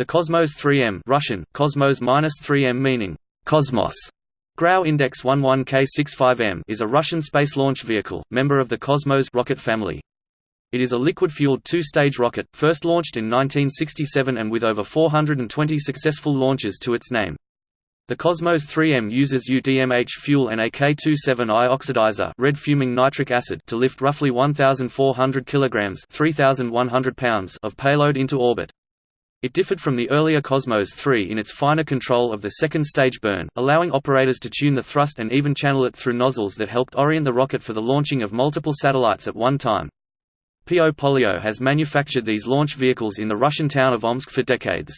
The Cosmos 3M Russian, Cosmos-3M meaning, Cosmos, Grau Index 11K65M is a Russian space launch vehicle, member of the Cosmos rocket family. It is a liquid-fueled two-stage rocket, first launched in 1967 and with over 420 successful launches to its name. The Cosmos 3M uses UDMH fuel and AK27I oxidizer red fuming nitric acid to lift roughly 1,400 kilograms 3,100 pounds of payload into orbit. It differed from the earlier Cosmos 3 in its finer control of the second stage burn, allowing operators to tune the thrust and even channel it through nozzles that helped orient the rocket for the launching of multiple satellites at one time. PO Polyot has manufactured these launch vehicles in the Russian town of Omsk for decades.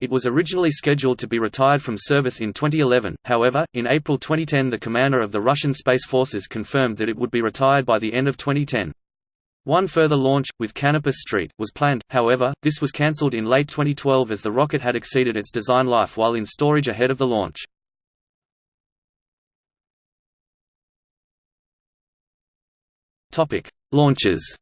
It was originally scheduled to be retired from service in 2011, however, in April 2010 the commander of the Russian Space Forces confirmed that it would be retired by the end of 2010. One further launch, with Canopus Street, was planned, however, this was cancelled in late 2012 as the rocket had exceeded its design life while in storage ahead of the launch. Launches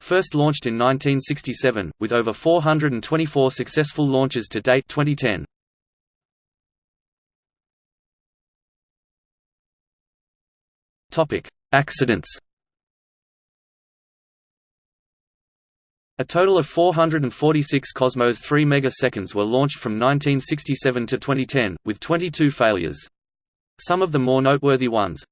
First launched in 1967, with over 424 successful launches to date 2010. Topic: Accidents. A total of 446 Cosmos 3 megaseconds were launched from 1967 to 2010, with 22 failures. Some of the more noteworthy ones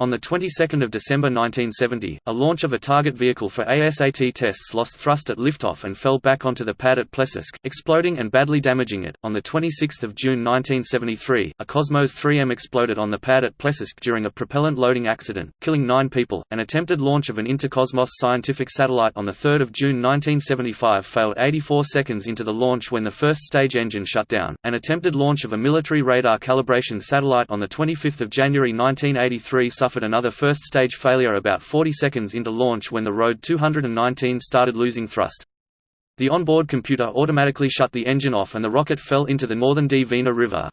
on the 22nd of December 1970, a launch of a target vehicle for ASAT tests lost thrust at liftoff and fell back onto the pad at Plesetsk, exploding and badly damaging it. On the 26th of June 1973, a Cosmos 3M exploded on the pad at Plesetsk during a propellant loading accident, killing 9 people. An attempted launch of an Intercosmos scientific satellite on the 3rd of June 1975 failed 84 seconds into the launch when the first stage engine shut down. An attempted launch of a military radar calibration satellite on the 25th of January 1983 suffered another first-stage failure about 40 seconds into launch when the Rode 219 started losing thrust. The onboard computer automatically shut the engine off and the rocket fell into the northern Dvina River.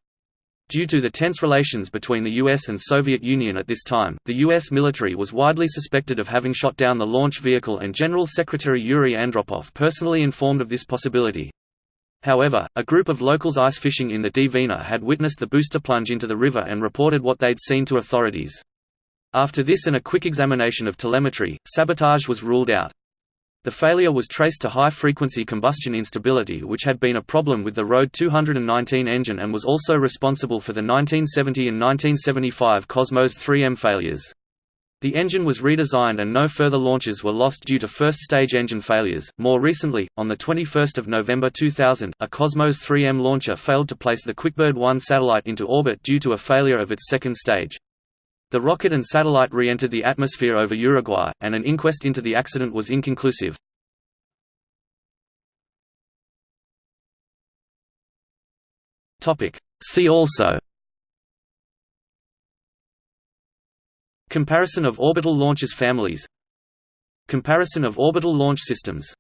Due to the tense relations between the US and Soviet Union at this time, the US military was widely suspected of having shot down the launch vehicle and General Secretary Yuri Andropov personally informed of this possibility. However, a group of locals ice fishing in the Dvina had witnessed the booster plunge into the river and reported what they'd seen to authorities. After this and a quick examination of telemetry, sabotage was ruled out. The failure was traced to high-frequency combustion instability which had been a problem with the Rode 219 engine and was also responsible for the 1970 and 1975 Cosmos 3M failures. The engine was redesigned and no further launches were lost due to first-stage engine failures. More recently, on the 21st of November 2000, a Cosmos 3M launcher failed to place the Quickbird 1 satellite into orbit due to a failure of its second stage. The rocket and satellite re-entered the atmosphere over Uruguay, and an inquest into the accident was inconclusive. See also Comparison of orbital launches families Comparison of orbital launch systems